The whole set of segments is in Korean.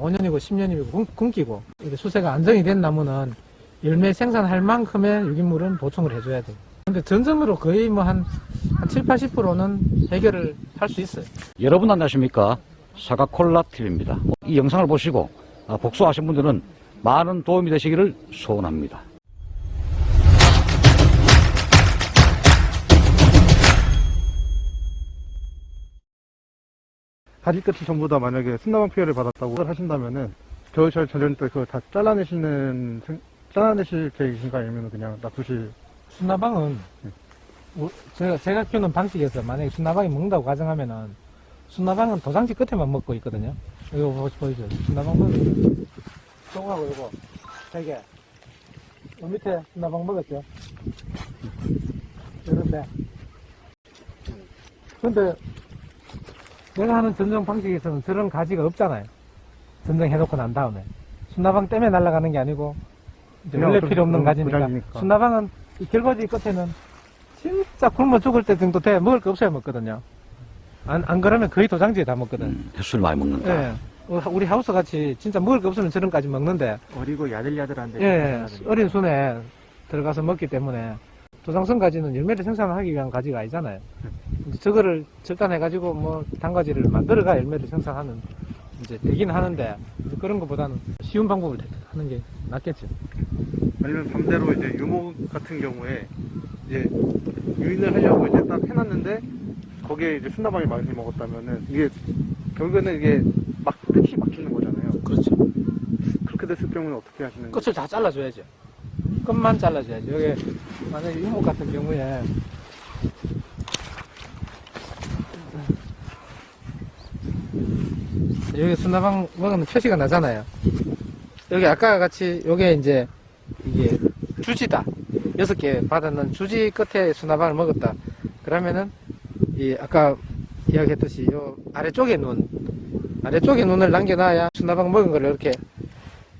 5년이고 10년이고 굶기고 수세가 안정이 된 나무는 열매 생산할 만큼의 유기물은 보충을 해줘야 돼요. 근데 전점으로 거의 뭐한 한 7, 80%는 해결을 할 수 있어요. 여러분 안녕하십니까 사과콜라 TV입니다 이 영상을 보시고 아, 복수하신 분들은 많은 도움이 되시기를 소원합니다 가지 끝이 전부 다 만약에 순나방 피해를 받았다고 하신다면은 겨울철 전전 때 그거 다 잘라내시는 생- 잘라내실 계획이신가 아니면 그냥 놔두실 순나방은 우- 제가 제가 키우는 방식에서 만약에 순나방이 먹는다고 가정하면은 순나방은 도장지 끝에만 먹고 있거든요. 이거 보- 보이죠? 순나방 먹으면 요거하고 요거 되게 요 밑에 순나방 먹었죠? 이런데 근데 내가 하는 전정 방식에서는 저런 가지가 없잖아요. 전정해놓고 난 다음에 순나방 때문에 날아가는 게 아니고 원래 필요 없는 그건 가지니까 고장이니까. 순나방은 이 결과지 끝에는 진짜 굶어 죽을 때 정도 돼 먹을 거 없어야 먹거든요. 안, 안 그러면 거의 도장지에 다 먹거든. 음, 햇술 많이 먹는다 예. 어, 우리 하우스 같이 진짜 먹을 거 없으면 저런까지 먹는데 어리고 야들야들한데 예, 어린 순에 들어가서 먹기 때문에 도장성 가지는 열매를 생산하기 위한 가지가 아니잖아요. 저거를 절단해가지고 뭐 단가지를 만들어가 열매를 생산하는 이제 되긴 하는데 이제 그런 것보다는 쉬운 방법을 하는 게 낫겠죠. 아니면 반대로 이제 유목 같은 경우에 이제 유인을 하려고 이제 딱 해놨는데 거기에 이제 순나방이 많이 먹었다면은 이게 결국에는 이게 막 끝이 막히는 거잖아요. 그렇죠. 그렇게 됐을 경우는 어떻게 하시는지 끝을 다 잘라줘야죠. 끝만 잘라줘야죠. 여기 만약에 유목 같은 경우에 여기 순나방 먹으면 표시가 나잖아요. 여기 아까 같이 요게 이제 이게 주지다. 여섯 개 받았는 주지 끝에 순나방을 먹었다. 그러면은 이 아까 이야기했듯이 요 아래쪽에 눈 아래쪽에 눈을 남겨놔야 순나방 먹은 거를 이렇게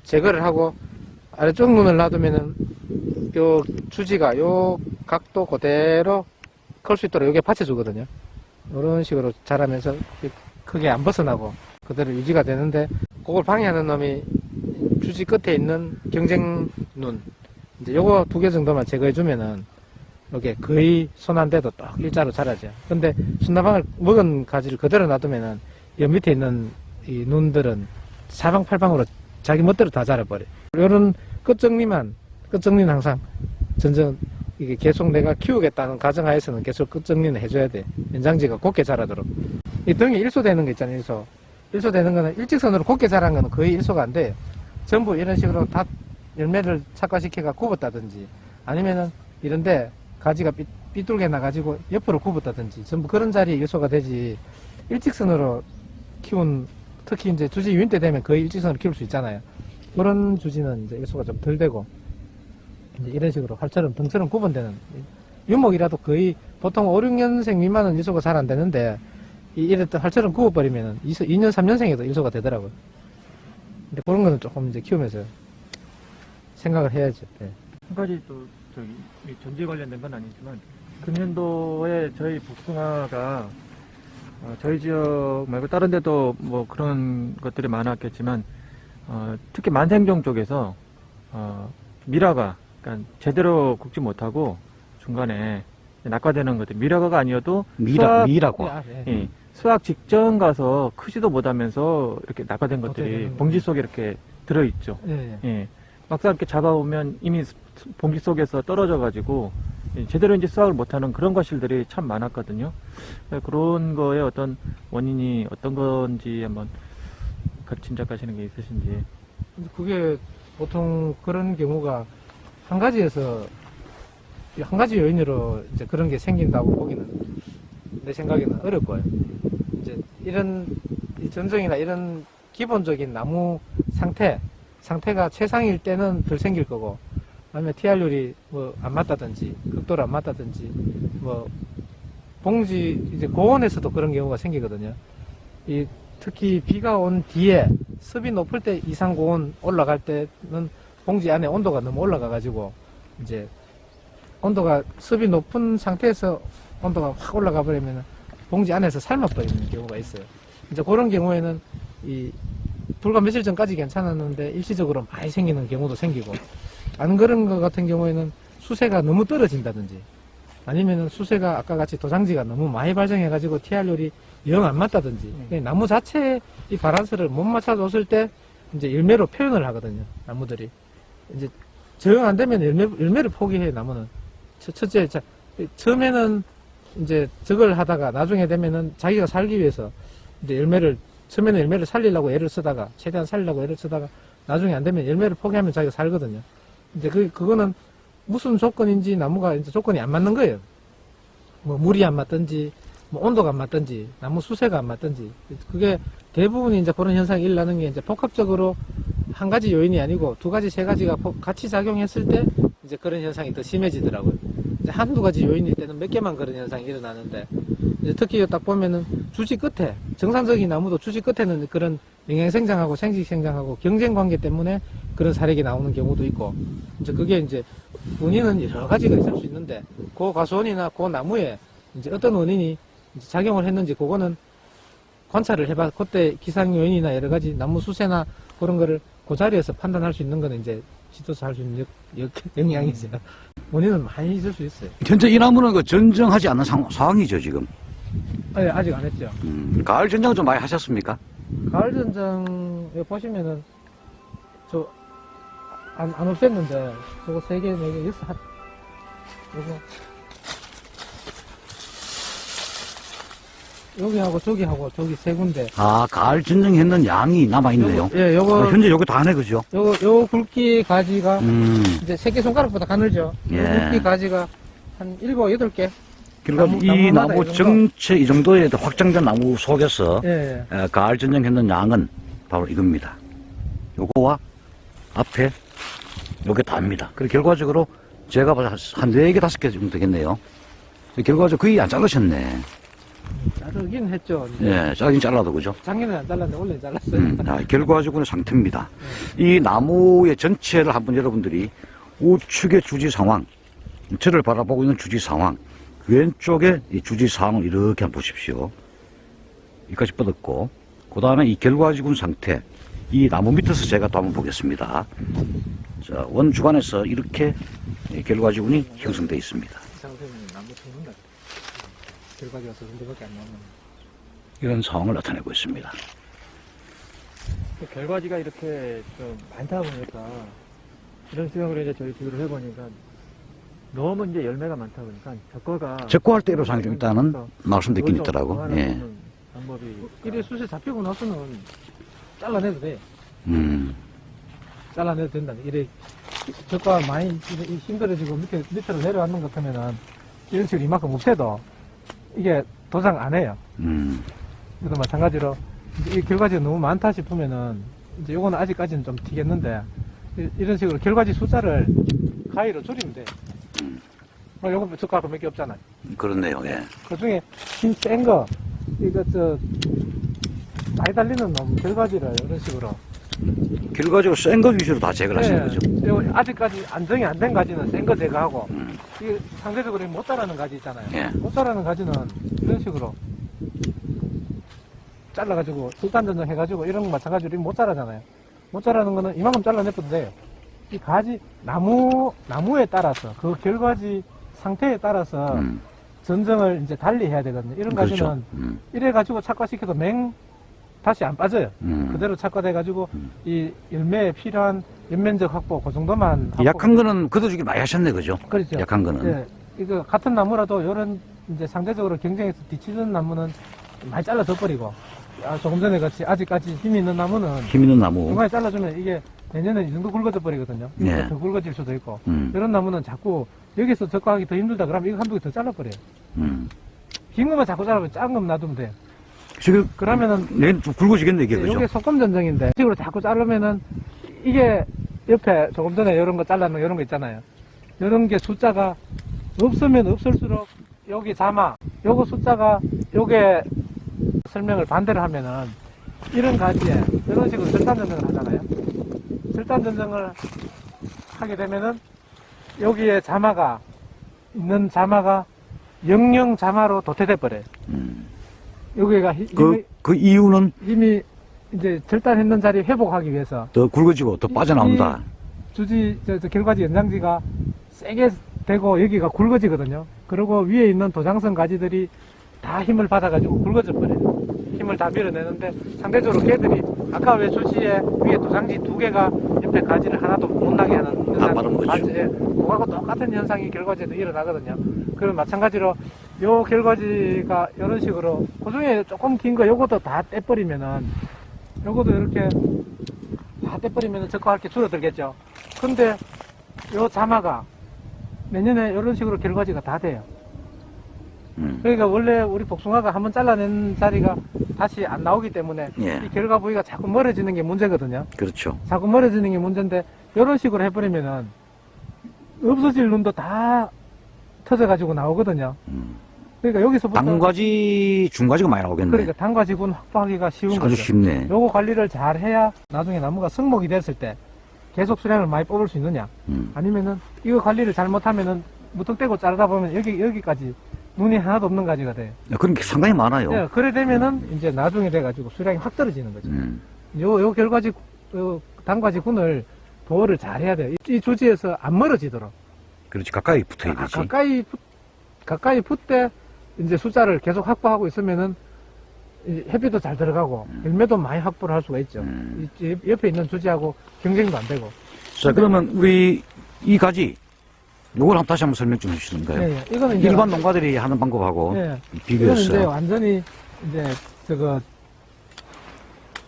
제거를 하고 아래쪽 눈을 놔두면은 요 주지가 요 각도 그대로 클 수 있도록 요게 받쳐주거든요. 이런 식으로 자라면서 크게 안 벗어나고 그대로 유지가 되는데 그걸 방해하는 놈이 주지 끝에 있는 경쟁 눈 이제 요거 두 개 정도만 제거해 주면은 이게 거의 손안 대도 딱 일자로 자라죠. 근데 순나방을 먹은 가지를 그대로 놔두면은 여 밑에 있는 이 눈들은 사방팔방으로 자기 멋대로 다 자라버려. 요런 끝정리만, 끝정리는 항상 전전 이게 계속 내가 키우겠다는 가정하에서는 계속 끝정리는 해줘야 돼. 연장지가 곱게 자라도록. 이 등에 일소되는 거 있잖아요, 일소. 일소 되는 거는 일직선으로 곱게 자란 거는 거의 일소가 안 돼요. 전부 이런 식으로 다 열매를 착화시켜가 굽었다든지 아니면은 이런데 가지가 삐, 삐뚤게 나가지고 옆으로 굽었다든지 전부 그런 자리에 일소가 되지 일직선으로 키운 특히 이제 주지 유인 때 되면 거의 일직선으로 키울 수 있잖아요. 그런 주지는 이제 일소가 좀 덜 되고 이제 이런 식으로 활처럼 등처럼 구분되는 유목이라도 거의 보통 5, 6년생 미만은 일소가 잘 안 되는데 이 이랬던 활처럼 구워버리면은 2년, 3년생에도 일소가 되더라고요. 근데 그런 거는 조금 이제 키우면서 생각을 해야죠. 예. 한 가지 또 저기 이 전지 관련된 건 아니지만 금년도에 저희 복숭아가 어, 저희 지역 말고 다른 데도 뭐 그런 것들이 많았겠지만 어, 특히 만생종 쪽에서 어, 미라가 그러니까 제대로 굽지 못하고 중간에 낙과되는 것들 미라가가 아니어도 미라, 수확- 미라고 아, 예. 예, 수확 직전 가서 크지도 못하면서 이렇게 낙과된 것들이 봉지 속에 이렇게 들어있죠. 예, 예. 예. 막상 이렇게 잡아오면 이미 스- 봉지 속에서 떨어져 가지고 예, 제대로 이제 수확을 못하는 그런 과실들이 참 많았거든요. 예, 그런 거에 어떤 원인이 어떤 건지 한번 그 짐작하시는 게 있으신지. 그게 보통 그런 경우가 한 가지에서 한 가지 요인으로 이제 그런 게 생긴다고 보기는 내 생각에는 거예요. 이제 이런 이 전정이나 이런 기본적인 나무 상태 상태가 최상일 때는 덜 생길 거고 아니면 TR율이 뭐 안 맞다든지 극도로 안 맞다든지 뭐 봉지 이제 고온에서도 그런 경우가 생기거든요. 이 특히 비가 온 뒤에 습이 높을 때 이상 고온 올라갈 때는 봉지 안에 온도가 너무 올라가 가지고 이제 온도가 습이 높은 상태에서 온도가 확 올라가 버리면 봉지 안에서 삶아 버리는 경우가 있어요. 이제 그런 경우에는 이 불과 며칠 전까지 괜찮았는데 일시적으로 많이 생기는 경우도 생기고 안 그런 것 같은 경우에는 수세가 너무 떨어진다든지 아니면은 수세가 아까 같이 도장지가 너무 많이 발생해가지고 TR율이 영 안 맞다든지 그냥 나무 자체의 이 바란스를 못 맞춰줬을 때 이제 열매로 표현을 하거든요 나무들이. 이제 정안 되면 열매, 열매를 포기해 나무는. 첫- 첫째 자, 처음에는 이제 저걸 하다가 나중에 되면은 자기가 살기 위해서 이제 열매를 처음에는 열매를 살리려고 애를 쓰다가 최대한 살리려고 애를 쓰다가 나중에 안 되면 열매를 포기하면 자기가 살거든요. 이제 그 그거는 무슨 조건인지 나무가 이제 조건이 안 맞는 거예요. 뭐 물이 안 맞든지 뭐 온도가 안 맞든지 나무 수세가 안 맞든지 그게 대부분 이제 그런 현상이 일어나는 게 이제 복합적으로 한 가지 요인이 아니고 두 가지 세 가지가 포- 같이 작용했을 때 이제 그런 현상이 더 심해지더라고요. 한두 가지 요인일 때는 몇 개만 그런 현상이 일어나는데 이제 특히 딱 보면은 주지 끝에 정상적인 나무도 주지 끝에는 그런 영양생장하고 생식생장하고 경쟁 관계 때문에 그런 사례가 나오는 경우도 있고 이제 그게 이제 원인은 여러 가지가 있을 수 있는데 그 과수원이나 그 나무에 이제 어떤 원인이 이제 작용을 했는지 그거는 관찰을 해봐. 그때 기상 요인이나 여러 가지 나무 수세나 그런 거를 그 자리에서 판단할 수 있는 거는 이제 지도사 할수 있는 역, 역, 영향이죠. 원인은 많이 있을 수 있어요. 현재 이 나무는 그 전정하지 않는 상, 상황이죠, 지금. 아니, 아직 안 했죠. 음, 가을 전정 좀 많이 하셨습니까? 가을 여기 보시면은 저 안 안 없앴는데 저거 세 개, 네 개, 여섯 한 요거 여기하고 저기하고 저기 세 군데. 아, 가을 전정했는 양이 남아있네요. 요거, 예, 요거 아, 현재 여기 다 하네, 그죠? 요거 요 굵기 가지가 음, 이제 새끼 손가락보다 가늘죠. 예. 요 굵기 가지가 한 일곱 여덟 개. 그러니까 나무- 이 나무 이? 정체 이 정도의 확장된 나무 속에서 예, 예. 에, 가을 전정했는 양은 바로 이겁니다. 요거와 앞에 요게 다입니다. 그리고 결과적으로 제가 봐서 한 4개, 5개 정도 되겠네요. 결과적으로 거의 안 자르셨네. 자르긴 했죠. 예, 자르긴 잘라도 그죠? 작년에 안 잘랐는데 원래 잘랐어요. 음, 아, 결과적으로는 상태입니다. 이 나무의 전체를 한번 여러분들이 우측의 주지 상황, 저를 바라보고 있는 주지 상황, 왼쪽에 이 주지 상황을 이렇게 한번 보십시오. 여기까지 뻗었고, 그 다음에 이 결과지군 상태, 이 나무 밑에서 제가 또 한번 보겠습니다. 자, 원 주간에서 이렇게 이 결과지군이 형성되어 있습니다. 이 상태는 나무 죽는다. 결과지가 저 정도밖에 안 나오면. 이런 상황을 나타내고 있습니다. 그 결과지가 이렇게 좀 많다 보니까 이런 수영을 이제 저희 비교를 해보니까 너무 이제 열매가 많다 보니까 적과가 적과할 때 애로사항이 좀 있다는 말씀드린 그걸 좀 있더라고. 예. 방법이 이래 수세 잡히고 나서는 잘라내도 돼. 음, 잘라내도 된다. 이래 저가 많이 힘들어지고 밑에 밑으로 내려앉는 것 같으면은 이런 식으로 이만큼 없애도 이게 도장 안 해요. 음. 그래도 마찬가지로 이제 이 결과지가 너무 많다 싶으면은 이제 요거는 아직까지는 좀 튀겠는데 이- 이런 식으로 결과지 숫자를 가위로 줄이면 돼. 뭐 요거 저가 몇개 없잖아요. 그렇네요, 예. 그 중에 힘 센 거, 이거 저, 많이 달리는 놈, 결과지를 이런 식으로. 결과적으로 센 거 위주로 다 제거를 하시는 예, 거죠. 요 아직까지 안정이 안 된 가지는 센 거 제거하고, 음. 이게 상대적으로 못 자라는 가지 있잖아요. 예. 못 자라는 가지는 이런 식으로 잘라가지고, 술단전정 해가지고, 이런 거 마찬가지로 못 자라잖아요. 못 자라는 거는 이만큼 잘라내도 돼요. 이 가지, 나무, 나무에 따라서, 그 결과지 상태에 따라서 음, 전정을 이제 달리 해야 되거든요. 이런 그렇죠. 가지는 음, 이래 가지고 착과시켜도 맹 다시 안 빠져요. 음. 그대로 착과돼가지고 음. 이 열매에 필요한 연면적 확보 그 정도만 이 약한 거는 걷어주기 많이 하셨네, 그죠? 그렇죠. 약한 거는. 예, 이거 같은 나무라도 이런 이제 상대적으로 경쟁에서 뒤치는 나무는 많이 잘라 져 버리고 아, 조금 전에 같이 아직까지 힘이 있는 나무는 힘 있는 나무. 중간에 잘라주면 이게 내년에 이 정도 굵어져 버리거든요. 예. 더 굵어질 수도 있고 음, 이런 나무는 자꾸 여기서 적과하기 더 힘들다 그러면 이거 한두 개 더 잘라버려요. 음. 긴 것만 자꾸 잘라면 작은 것만 놔두면 돼요. 지금, 그러면은 내일 좀 굵어지겠네, 이게, 그죠? 이게 소금 전정인데 식으로 자꾸 자르면은 이게 옆에 조금 전에 이런 거 잘라놓은 이런 거 있잖아요. 이런 게 숫자가 없으면 없을수록 여기 자마 요거 숫자가 요게 설명을 반대로 하면은 이런 가지에 이런 식으로 절단 전정을 하잖아요. 절단 전정을 하게 되면은 여기에 자마가 있는 자마가 영영 자마로 도태돼 버려요. 음. 여기가 힘- 그, 그 이유는, 힘이 이제 절단했는 자리 회복하기 위해서 더 굵어지고 더 빠져나온다. 주지 저, 저 결과지 연장지가 세게 되고 여기가 굵어지거든요. 그리고 위에 있는 도장성 가지들이 다 힘을 받아가지고 굵어져 버려요. 힘을 다 밀어내는데 상대적으로 걔들이 아까 왜 주지에 위에 도장지 두 개가 옆에 가지를 하나도 못 나게 하는 현상. 가지, 예, 그거하고 똑같은 현상이 결과지에도 일어나거든요. 그럼 마찬가지로 요 결과지가 이런 식으로 그 중에 조금 긴 거 요것도 다 떼버리면은 요것도 이렇게 다 떼버리면은 적화할 게 줄어들겠죠. 근데 요 자마가 내년에 이런 식으로 결과지가 다 돼요. 음. 그러니까 원래 우리 복숭아가 한번 잘라낸 자리가 다시 안 나오기 때문에 예. 이 결과 부위가 자꾸 멀어지는 게 문제거든요. 그렇죠. 자꾸 멀어지는 게 문제인데 이런 식으로 해버리면은 없어질 눈도 다 터져가지고 나오거든요. 음. 그러니까 여기서부터 단과지, 중과지가 많이 나오겠네. 그러니까 단과지군 확보하기가 쉬운 아주 거죠. 쉽네. 요거 관리를 잘 해야 나중에 나무가 성목이 됐을 때 계속 수량을 많이 뽑을 수 있느냐 음. 아니면은 이거 관리를 잘못하면은 무턱대고 자르다 보면 여기 여기까지 눈이 하나도 없는 가지가 돼요. 그런 게 상당히 많아요. 예, 그래 되면은 이제 나중에 돼가지고 수량이 확 떨어지는 거죠. 음. 요, 요 결과지, 요 단과지 군을 보호를 잘 해야 돼요. 이, 이 주지에서 안 멀어지도록. 그렇지. 가까이 붙어야 가, 되지. 가까이, 붙, 가까이 붙대 이제 숫자를 계속 확보하고 있으면은 이 햇빛도 잘 들어가고 열매도 많이 확보를 할 수가 있죠. 음. 옆에 있는 주지하고 경쟁도 안 되고. 자, 그러면 우리 이 가지, 요걸 한번 다시 한번 설명 좀 해주시는가요? 예, 예. 이거는 이제 일반 농가들이 하는 방법하고 예. 이거는 이제 비교해서. 완전히 이제 저거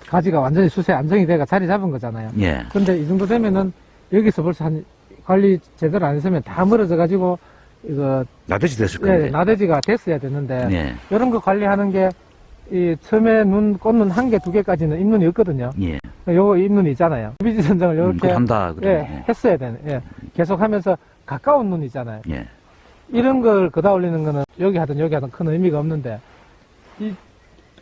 가지가 완전히 수세 안정이 돼가 자리 잡은 거잖아요. 예. 근데 이 정도 되면은 여기서 벌써 한 관리 제대로 안 했으면 다 멀어져 가지고 이거 나대지 됐을 예, 건데. 나대지가 됐어야 되는데 예. 이런 거 관리하는 게 이 처음에 눈 꽂는 한 개 두 개까지는 잎눈이 없거든요. 예. 요거 잎눈이 있잖아요. 비지 선정을 음, 이렇게 그거 한다. 예. 했어야 되는. 예. 계속 하면서 가까운 눈 있잖아요. 예. 이런 걸 그다 올리는 거는 여기 하든 여기 하든 큰 의미가 없는데 이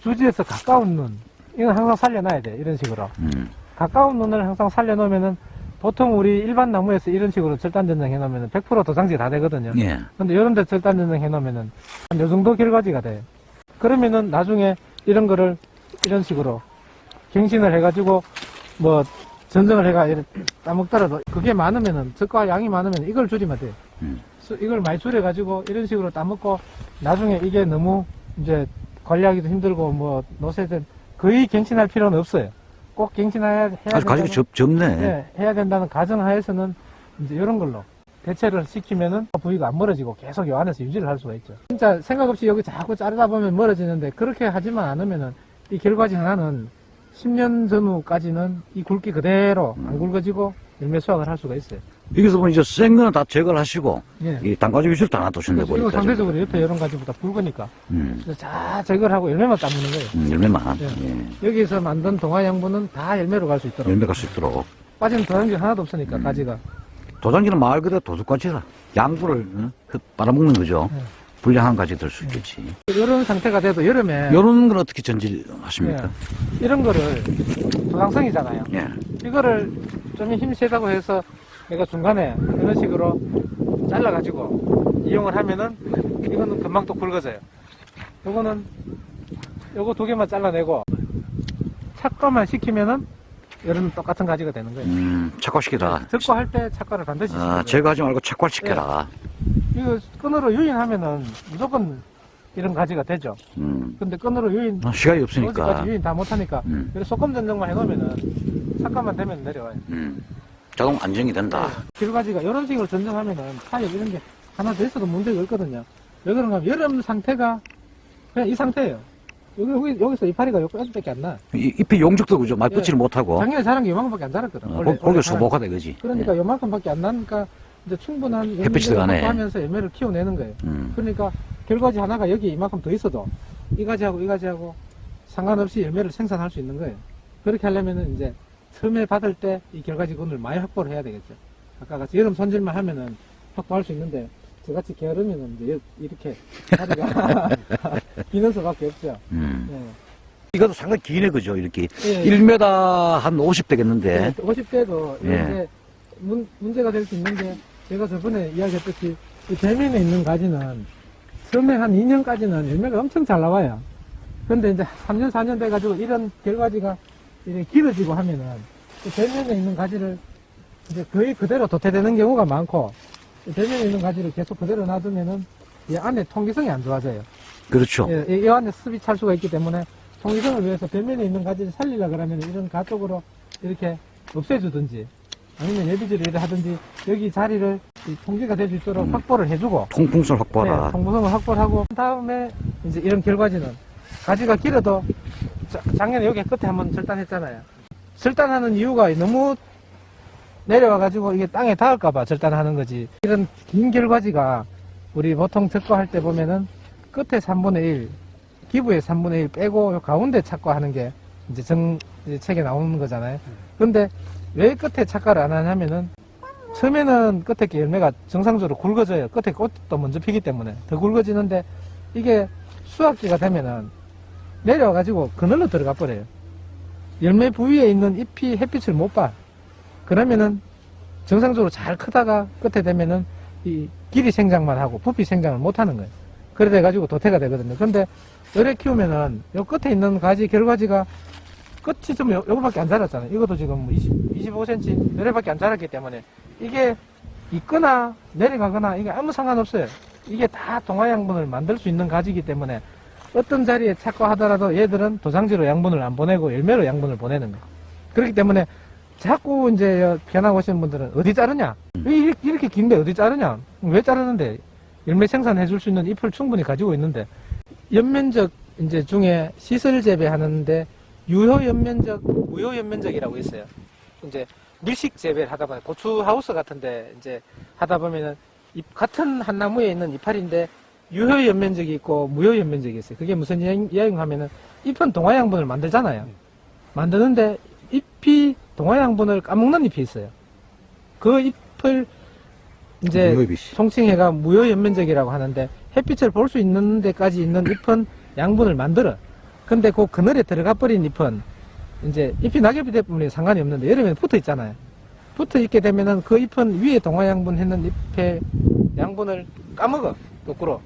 주지에서 가까운 눈 이건 항상 살려놔야 돼 이런 식으로 음. 가까운 눈을 항상 살려놓으면은 보통 우리 일반 나무에서 이런 식으로 절단 전정 해놓으면은 100% 도장지 다 되거든요. 예. 근데 이런 데 절단 전정 해놓으면은 한 요 정도 결과지가 돼요. 그러면은 나중에 이런 거를 이런 식으로 갱신을 해가지고 뭐 전정을 해가 따먹더라도 그게 많으면은 적과 양이 많으면 이걸 줄이면 돼요. 음. 수- 이걸 많이 줄여가지고 이런 식으로 따먹고 나중에 이게 너무 이제 관리하기도 힘들고 뭐 노세든 거의 갱신할 필요는 없어요. 꼭 갱신해야 해야 아주 된다는- 접, 접네. 예, 해야 된다는 가정하에서는 이제 이런 걸로 대체를 시키면은 부위가 안 멀어지고 계속 요 안에서 유지를 할 수가 있죠. 진짜 생각 없이 여기 자꾸 자르다 보면 멀어지는데 그렇게 하지만 않으면은 이 결과지 하나는 10년 전후까지는 이 굵기 그대로 안 굵어지고 열매 수확을 할 수가 있어요. 여기서 보면 이제 센 거는 다 제거를 하시고, 예. 이 단가지 위주로 다 놔두셨네, 그래서 이거 보니까. 상대적으로 옆에 이런 가지보다 굵으니까 음. 다 제거를 하고 열매만 따먹는 거예요. 음, 열매만. 예. 예. 여기서 만든 동화 양분은 다 열매로 갈 수 있도록 열매 갈 수 있도록. 빠지는 도장지 하나도 없으니까 음. 가지가 도장지는 말 그대로 도둑가지라. 양분을 어? 그 빨아먹는 거죠. 네. 불량한 가지 될 수 있겠지. 이런 상태가 돼도 여름에 요런 건 어떻게 전질하십니까? 예. 이런 거를 도장성이잖아요. 예. 이거를 좀 힘 세다고 해서 내가 중간에 이런 식으로 잘라가지고 이용을 하면은 이거는 금방 또 굵어져요. 요거는 요거 두 개만 잘라내고 착과만 시키면은 이런 똑같은 가지가 되는 거예요. 음, 착화시키라. 적과할 때 착과를 반드시 아. 제거하지 말고 착화시켜라. 이거 끈으로 유인하면은 무조건 이런 가지가 되죠. 음. 근데 끈으로 유인 아, 시간이 없으니까. 유인 다 못하니까 음. 소금 전정만 해놓으면은 착과만 되면 내려와요. 음. 자동 안정이 된다. 길가지가 이런 식으로 전정하면은 타입 이런 게 하나 더 있어도 문제가 없거든요. 왜 그런가 여름 상태가 그냥 이 상태예요. 여기, 여기, 여기 서 이파리가 여기까지밖에 안 나. 이- 잎이 용적도 그죠? 많이 예. 못하고. 작년에 자란 게 요만큼밖에 안 자랐거든. 어, 자란 소복하다 이거지. 그러니까 요만큼밖에 안 나니까 이제 충분한 햇빛이 들어가네. 하면서 열매를 키워내는 거예요. 예. 음. 그러니까 결과지 하나가 여기 이만큼 더 있어도 이 가지하고 이 가지하고 상관없이 열매를 생산할 수 있는 거예요. 그렇게 하려면은 이제 처음에 받을 때 이 결과지군을 많이 확보를 해야 되겠죠. 아까 같이 여름 손질만 하면은 확보할 수 있는데 저같이 게으르면은 이제 여- 이렇게 다리가 기는 수밖에 없죠. 음. 예. 이것도 상당히 기네 그죠? 이렇게 예. 1m 한 50 되겠는데. 50대도 예. 이제 문, 문제가 될 수 있는 게 제가 저번에 이야기했듯이 이 대면에 있는 가지는 처음에 한 2년까지는 열매가 엄청 잘 나와요. 근데 이제 3년, 4년 돼가지고 이런 결과지가 이렇게 길어지고 하면은 그 대면에 있는 가지를 이제 거의 그대로 도태되는 경우가 많고 대면에 있는 가지를 계속 그대로 놔두면은 이 안에 통기성이 안 좋아져요. 그렇죠. 예, 이- 이 안에 습이 찰 수가 있기 때문에 통기성을 위해서 벽면에 있는 가지를 살리려 그러면 이런 가쪽으로 이렇게 없애주든지 아니면 예비지를 하든지 여기 자리를 이 통기가 될 수 있도록 음. 확보를 해주고 통풍성 확보라. 네, 통보성을 확보를 하고 다음에 이제 이런 결과지는 가지가 길어도 자- 작년에 여기 끝에 한번 절단했잖아요. 절단하는 이유가 너무 내려와가지고 이게 땅에 닿을까봐 절단하는 거지. 이런 긴 결과지가 우리 보통 적과할 때 보면은 끝에 3분의 1, 기부의 3분의 1 빼고 요 가운데 착과하는 게 이제 정, 이제 책에 나오는 거잖아요. 근데 왜 끝에 착과를 안 하냐면은 처음에는 끝에 게 열매가 정상적으로 굵어져요. 끝에 꽃도 먼저 피기 때문에 더 굵어지는데 이게 수확기가 되면은 내려와가지고 그늘로 들어가 버려요. 열매 부위에 있는 잎이 햇빛을 못 봐. 그러면은 정상적으로 잘 크다가 끝에 되면은 이 길이 생장만 하고 부피 생장을 못 하는 거예요. 그래 돼가지고 도태가 되거든요. 근데 열에 키우면은 요 끝에 있는 가지 결과지가 끝이 좀 요, 요거밖에 안 자랐잖아요. 이것도 지금 20, 25cm 열에밖에 안 자랐기 때문에 이게 있거나 내려가거나 이게 아무 상관없어요. 이게 다 동화 양분을 만들 수 있는 가지이기 때문에 어떤 자리에 착과하더라도 얘들은 도장지로 양분을 안 보내고 열매로 양분을 보내는 거예요. 그렇기 때문에 자꾸 이제 변하고 오시는 분들은 어디 자르냐? 왜 이렇게, 이렇게 긴데 어디 자르냐? 왜 자르는데? 열매 생산해 줄 수 있는 잎을 충분히 가지고 있는데 연면적 이제 중에 시설 재배하는데 유효 연면적, 무효 연면적이라고 있어요. 이제 밀식 재배를 하다 보면 고추 하우스 같은데 이제 하다 보면은 잎 같은 한 나무에 있는 이파리인데 유효 연면적이 있고 무효 연면적이 있어요. 그게 무슨 이야기 하면은 잎은 동화 양분을 만들잖아요. 만드는데 잎이 동화 양분을 까먹는 잎이 있어요. 그 잎을 이제. 총칭해가 무효 연면적이라고 하는데 햇빛을 볼 수 있는 데까지 있는 잎은 양분을 만들어. 근데 그 그늘에 들어가 버린 잎은 이제 잎이 낙엽이 되면 상관이 없는데 여름에는 붙어 있잖아요. 붙어 있게 되면은 그 잎은 위에 동화 양분 했는 잎의 양분을 까먹어. 거꾸로.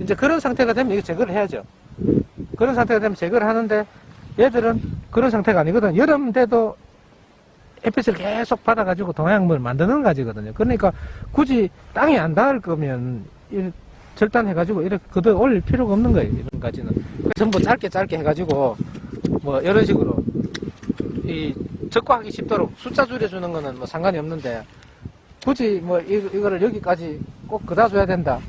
이제 그런 상태가 되면 이거 제거를 해야죠. 그런 상태가 되면 제거를 하는데 얘들은 그런 상태가 아니거든. 여름 돼도 햇빛을 계속 받아가지고 동양물을 만드는 가지거든요. 그러니까 굳이 땅에 안 닿을 거면 이 절단해가지고 이렇게 그대로 올릴 필요가 없는 거예요. 이런 가지는. 전부 짧게 짧게 해가지고 뭐 이런 식으로 이 적과하기 쉽도록 숫자 줄여주는 거는 뭐 상관이 없는데 굳이 뭐 이, 이거를 여기까지 꼭 그다 줘야 된다.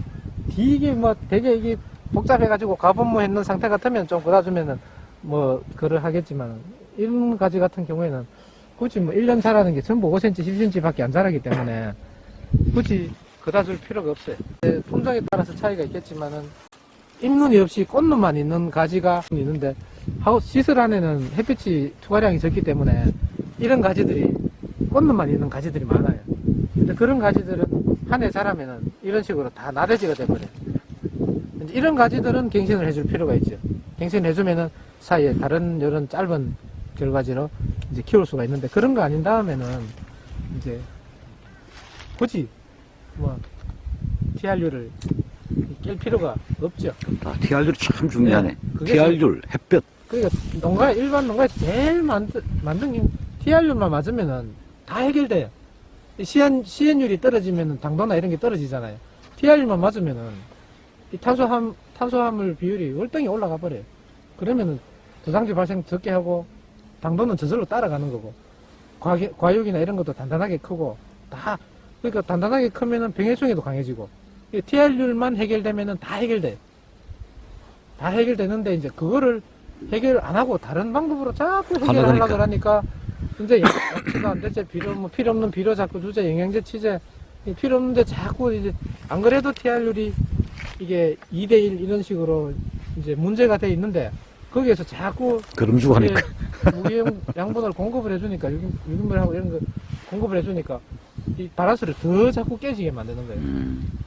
이게 뭐 되게 이게 복잡해가지고 가분무 했는 상태 같으면 좀 그다 주면은 뭐 그를 하겠지만 이런 가지 같은 경우에는 굳이 뭐 1년 자라는 게 전부 5cm, 10cm 밖에 안 자라기 때문에 굳이 그다 줄 필요가 없어요. 네, 품종에 따라서 차이가 있겠지만은 잎눈이 없이 꽃눈만 있는 가지가 있는데 하우스 시설 안에는 햇빛이 투과량이 적기 때문에 이런 가지들이 꽃눈만 있는 가지들이 많아요. 근데 그런 가지들은 한 해 자라면은 이런 식으로 다 나대지가 돼버려요. 이런 가지들은 갱신을 해줄 필요가 있죠. 갱신을 해주면은 사이에 다른 이런 짧은 결과지로 이제 키울 수가 있는데 그런 거 아닌 다음에는 이제 굳이 뭐 TRU를 낄 필요가 없죠. 아, TR율이 참 중요하네. 네, TR율, 햇볕. 그러니까 농가 일반 농가에서 제일 만든 만든 게 TRU만 맞으면은 다 해결돼요. 이 CN CN율이 떨어지면은 당도나 이런 게 떨어지잖아요. TRU만 맞으면은 이 탄소함 탄소화물 비율이 월등히 올라가 버려요. 그러면은 도장지 발생 적게 하고 당도는 저절로 따라가는 거고 과계, 과육이나 이런 것도 단단하게 크고 다 그러니까 단단하게 크면은 병해충에도 강해지고 이 TR율만 해결되면은 다 해결돼. 다 해결되는데 이제 그거를 해결 안 하고 다른 방법으로 자꾸 해결하려고 하려니까. 이제 양치가 안 되지 비료 뭐 필요 없는 비료 자꾸 주제 영양제 치제 이 필요 없는데 자꾸 이제 안 그래도 TR율이 이게 2대1 이런 식으로 이제 문제가 돼 있는데 거기에서 자꾸 그럼 주고 하니까. 무기용 양분을 공급을 해주니까 유기, 유기물하고 이런 거 공급을 해주니까 이 바란스를 더 자꾸 깨지게 만드는 거예요. 음,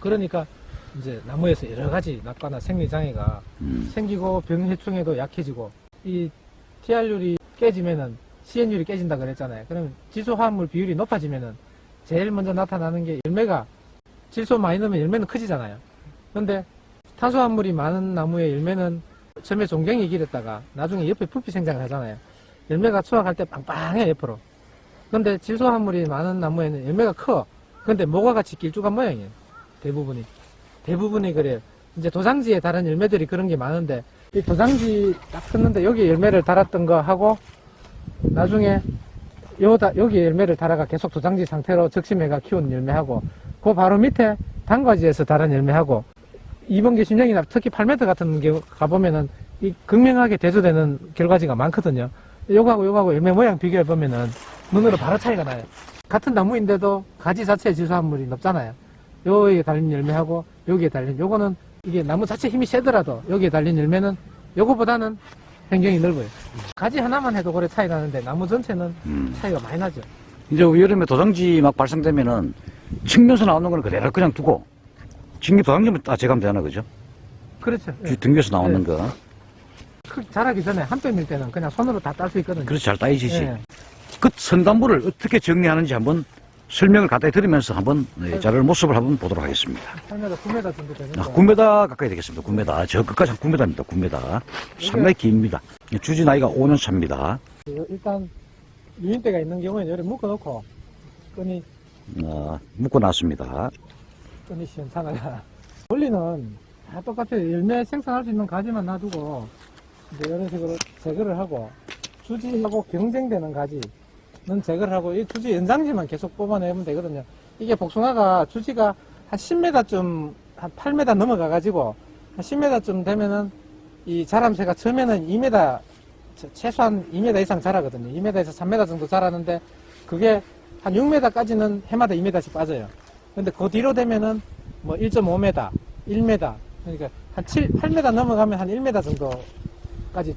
그러니까 이제 나무에서 여러 가지 낙과나 생리 장애가 음. 생기고 병해충에도 약해지고 이 TR율이 깨지면은 CN율이 깨진다 그랬잖아요. 그러면 질소화합물 비율이 높아지면은 제일 먼저 나타나는 게 열매가 질소 많이 넣으면 열매는 커지잖아요. 근데 탄소화물이 많은 나무의 열매는 처음에 종갱이 길었다가 나중에 옆에 부피 생장을 하잖아요. 열매가 수확할 때 빵빵해 옆으로. 근데 질소화물이 많은 나무에는 열매가 커. 근데 모과 같이 길쭉한 모양이에요. 대부분이. 대부분이 그래요. 이제 도장지에 다른 열매들이 그런 게 많은데 이 도장지 딱 컸는데 여기 열매를 달았던 거 하고 나중에 요다 여기 열매를 달아가 계속 도장지 상태로 적심해가 키운 열매하고 그 바로 밑에 단과지에서 달은 열매하고 이번계 심령이나 특히 8m 같은 경우 가보면은 이 극명하게 대조되는 결과지가 많거든요. 요거하고 요거하고 열매 모양 비교해 보면은 눈으로 바로 차이가 나요. 같은 나무인데도 가지 자체의 질소함물이 높잖아요. 여기에 달린 열매하고 여기에 달린 요거는 이게 나무 자체 힘이 세더라도 여기에 달린 열매는 요거보다는 변경이 넓어요. 가지 하나만 해도 그래 차이 나는데 나무 전체는 음. 차이가 많이 나죠. 이제 여름에 도장지 막 발생되면은 측면에서 나오는 거는 그대로 그냥 두고 직립 도장지만 따제가면 되나 그죠? 그렇죠. 예. 등교에서 나오는 거 크- 자라기 전에 한 뼘일 때는 그냥 손으로 다 딸 수 있거든요. 그래서 잘 따이시지. 예. 그 선단부를 어떻게 정리하는지 한번 설명을 간단히 들으면서 한번 네, 자료를 모습을 한번 보도록 하겠습니다. 8m, 9m 정도 되는데 아, 9m 가까이 되겠습니다. 9m. 저 끝까지 한 9m입니다. 9m. 상당히 깁니다. 주지 나이가 5년 차입니다. 그 일단 유인대가 있는 경우에는 여기 묶어놓고 끈이 어, 묶고 놨습니다. 끈이 시원찮아요. 원리는 다 똑같아요. 열매 생산할 수 있는 가지만 놔두고 이제 이런 식으로 제거를 하고 주지하고 경쟁되는 가지 는 제거를 하고 이 주지 연장지만 계속 뽑아내면 되거든요. 이게 복숭아가 주지가 한 10m쯤 한 8m 넘어가 가지고 한 10m쯤 되면은 이 자람새가 처음에는 2m 최- 최소한 2m 이상 자라거든요. 2m에서 3m 정도 자라는데 그게 한 6m까지는 해마다 2m씩 빠져요. 근데 그 뒤로 되면은 뭐 1.5m, 1m, 그러니까 한 7, 8m 넘어가면 한 1m 정도까지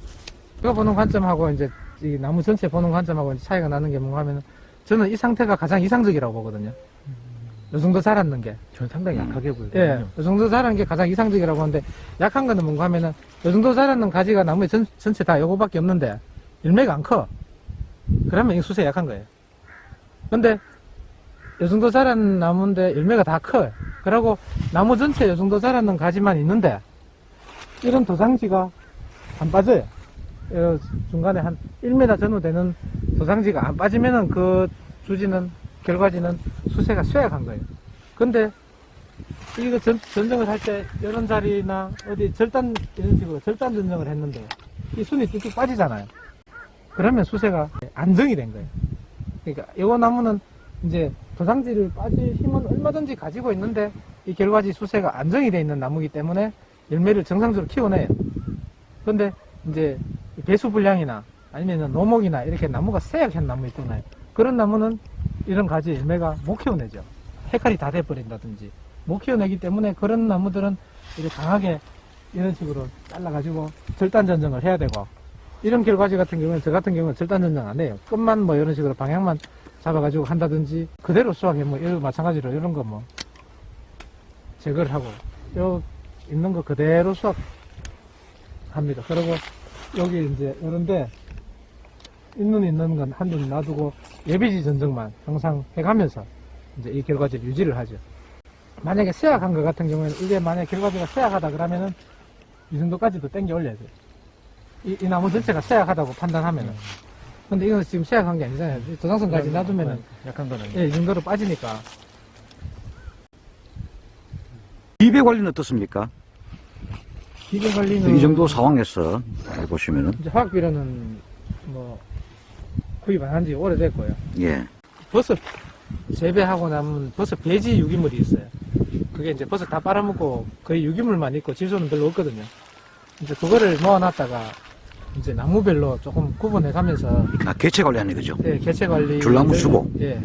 이거 보는 관점하고 이제 이 나무 전체 보는 관점하고 차이가 나는 게 뭔가 하면은 저는 이 상태가 가장 이상적이라고 보거든요. 요 정도 자랐는 게. 전 상당히 음. 약하게 보여요. 예, 요 정도 자란 게 가장 이상적이라고 하는데 약한 거는 뭔가 하면은 요 정도 자랐는 가지가 나무에 전, 전체 다 요거밖에 없는데 열매가 안 커. 그러면 이 수세 약한 거예요. 근데 요 정도 자란 나무인데 열매가 다 커요. 그러고 나무 전체 요 정도 자랐는 가지만 있는데 이런 도장지가 안 빠져요. 요 중간에 한 1m 전후 되는 도장지가 안 빠지면은 그 주지는 결과지는 수세가 쇠약한 거예요. 근데 이거 전, 전정을 할 때 이런 자리나 어디 절단 이런 식으로 절단 전정을 했는데 이 순이 뚝뚝 빠지잖아요. 그러면 수세가 안정이 된 거예요. 그러니까 이거 나무는 이제 도장지를 빠질 힘은 얼마든지 가지고 있는데 이 결과지 수세가 안정이 돼 있는 나무이기 때문에 열매를 정상적으로 키워내요. 근데 이제 배수 불량이나 아니면 노목이나 이렇게 나무가 쇠약한 나무 있잖아요. 그런 나무는 이런 가지 열매가 못 키워내죠. 해칼이 다 돼버린다든지 못 키워내기 때문에 그런 나무들은 이렇게 강하게 이런 식으로 잘라가지고 절단 전정을 해야 되고 이런 결과지 같은 경우는 저 같은 경우는 절단 전정 안 해요. 끝만 뭐 이런 식으로 방향만 잡아가지고 한다든지 그대로 수확해 뭐 이런 마찬가지로 이런 거 뭐 제거를 하고 요 있는 거 그대로 수확합니다. 그리고 여기 이제 이런데 있는 있는 건 한눈 놔두고 예비지 전정만 항상 해가면서 이제 이 결과지를 유지를 하죠. 만약에 쇠약한 것 같은 경우에는 이게 만약 결과지가 쇠약하다 그러면은 이 정도까지도 땡겨 올려야 돼요. 이, 이 나무 전체가 쇠약하다고 판단하면은. 근데 이건 지금 쇠약한 게 아니잖아요. 이 도장선까지 놔두면은 약한 건 아니에요. 예, 이 정도로 빠지니까. 비배 관리는 어떻습니까? 기계 관리는 이 정도 상황에서 보시면은 이제 화학 비료는 뭐 구입 안 한 지 오래됐고요. 예. 버섯 재배하고 남은 버섯 배지 유기물이 있어요. 그게 이제 버섯 다 빨아먹고 거의 유기물만 있고 질소는 별로 없거든요. 이제 그거를 모아놨다가 이제 나무별로 조금 구분해 가면서 아, 개체 관리하는 거죠. 예, 개체 관리 줄나무 주고. 예.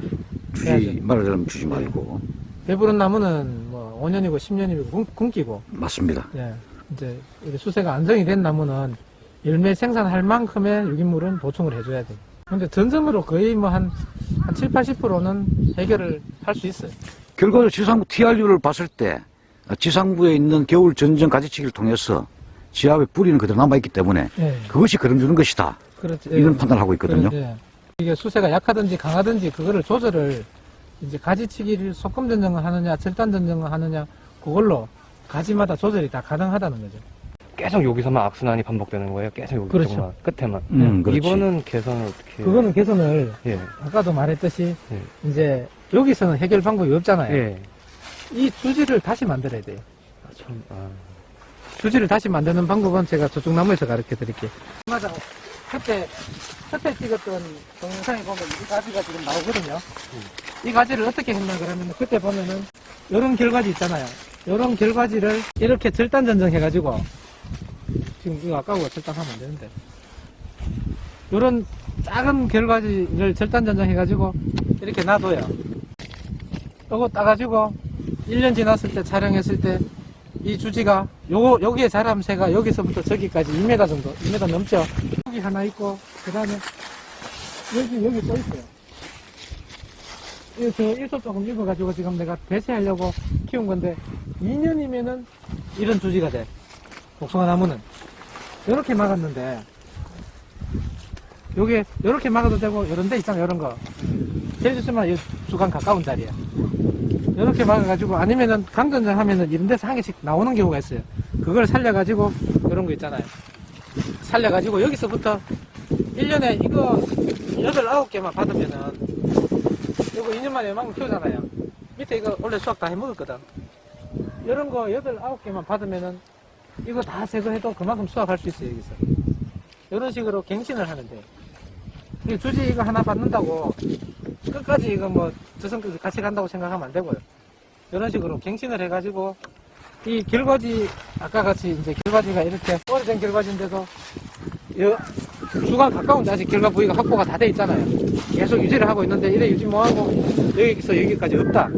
주지 해야죠. 말하자면 주지 말고 배부른 나무는 뭐 5년이고 10년이고 굶, 굶기고 맞습니다. 예. 이제 수세가 안정이 된 나무는 열매 생산할 만큼의 유기물은 보충을 해줘야 돼요. 근데 전점으로 거의 뭐 한, 한 7, 80%는 해결을 할 수 있어요. 결과적으로 지상부 TRU를 봤을 때 아, 지상부에 있는 겨울 전정 가지치기를 통해서 지하에 뿌리는 그대로 남아있기 때문에 예. 그것이 그럼 주는 것이다. 그렇지. 이런 판단을 하고 있거든요. 예. 이게 수세가 약하든지 강하든지 그거를 조절을 이제 가지치기를 소금 전정을 하느냐, 절단 전정을 하느냐, 그걸로 가지마다 조절이 다 가능하다는 거죠. 계속 여기서만 악순환이 반복되는 거예요. 계속 여기 그렇죠. 끝에만. 음, 그렇지. 이번은 개선을 어떻게? 그거는 개선을 예. 아까도 말했듯이 예. 이제 여기서는 해결 방법이 없잖아요. 예. 이 주지를 다시 만들어야 돼요. 아, 참. 아. 주지를 다시 만드는 방법은 제가 저쪽 나무에서 가르쳐 드릴게요. 맞아. 그때, 그때 찍었던 동영상에 보면 이 가지가 지금 나오거든요. 이 가지를 어떻게 했나 그러면 그때 보면은 요런 결과지 있잖아요. 요런 결과지를 이렇게 절단 전정해 가지고 지금 이거 아까우가 절단하면 안 되는데. 요런 작은 결과지를 절단 전정해 가지고 이렇게 놔둬요. 요거 따가지고 1년 지났을 때 촬영했을 때 이 주지가 요거 여기에 자람새가 여기서부터 저기까지 2m 정도 2m 넘죠? 여기 하나 있고 그 다음에 여기 여기 또 있어요. 이거 저 일소 조금 입어가지고 지금 내가 배치하려고 키운 건데 2년이면은 이런 주지가 돼 복숭아 나무는 이렇게 막았는데 요게 요렇게 막아도 되고 이런 데 있잖아 요런 거 제일 좋지만 이 주간 가까운 자리에 이렇게 막아가지고 아니면은 강전장 하면은 이런 데서 한 개씩 나오는 경우가 있어요. 그걸 살려가지고 이런 거 있잖아요. 살려가지고 여기서부터 1년에 이거 8, 9개만 받으면은 이거 2년 만에 이만큼 키우잖아요. 밑에 이거 원래 수확 다 해먹었거든. 이런 거 8, 9개만 받으면은 이거 다 제거해도 그만큼 수확할 수 있어요, 여기서. 이런 식으로 갱신을 하는데. 이 주지 이거 하나 받는다고 끝까지 이거 뭐 저성까지 같이 간다고 생각하면 안 되고요. 이런 식으로 갱신을 해 가지고 이 결과지 아까 같이 이제 결과지가 이렇게 오래된 결과지인데도 여- 주간 가까운데 아직 결과 부위가 확보가 다 돼 있잖아요. 계속 유지를 하고 있는데 이래 유지 뭐하고 여기서 여기까지 없다.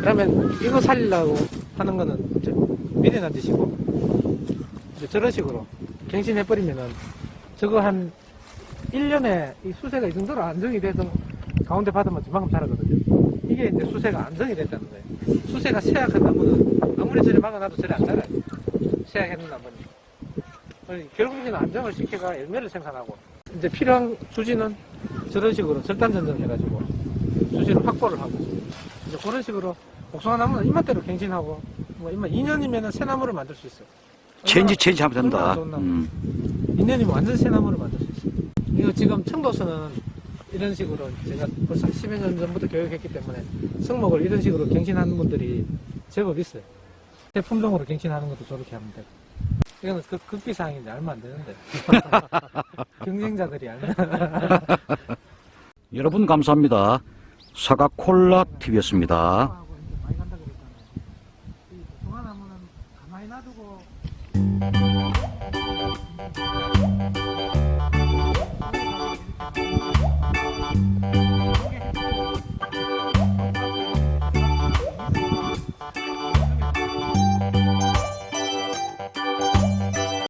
그러면 이거 살리려고 하는 거는 이제 미련한 짓이고 이제 저런 식으로 갱신해버리면은 저거 한 1년에 이 수세가 이 정도로 안정이 돼서 가운데 받으면 이만큼 자라거든요. 이게 이제 수세가 안정이 됐다는 거예요. 수세가 쇠약한 나무는 아무리 저리 막아놔도 저리 안 자라요. 쇠약했는 나무는. 결국에는 안정을 시켜가 열매를 생산하고 이제 필요한 주지는 저런 식으로 절단 전정해가지고 주지를 확보를 하고 이제 그런 식으로 복숭아 나무는 입맛대로 갱신하고 뭐 입맛 2년이면은 새 나무를 만들 수 있어요. 체인지 체인지 하면 된다. 음. 2년이면 완전 새 나무를 만들 수 있어요. 이거 지금 청도서는 이런 식으로 제가 벌써 10여 년 전부터 교육했기 때문에 성목을 이런 식으로 갱신하는 분들이 제법 있어요. 새 품종으로 갱신하는 것도 저렇게 하면 되고. 이거는 그 극비사항인데 알면 안 되는데. 경쟁자들이 알면. 여러분 감사합니다. 사과 콜라 TV였습니다 그랬잖아요. 이복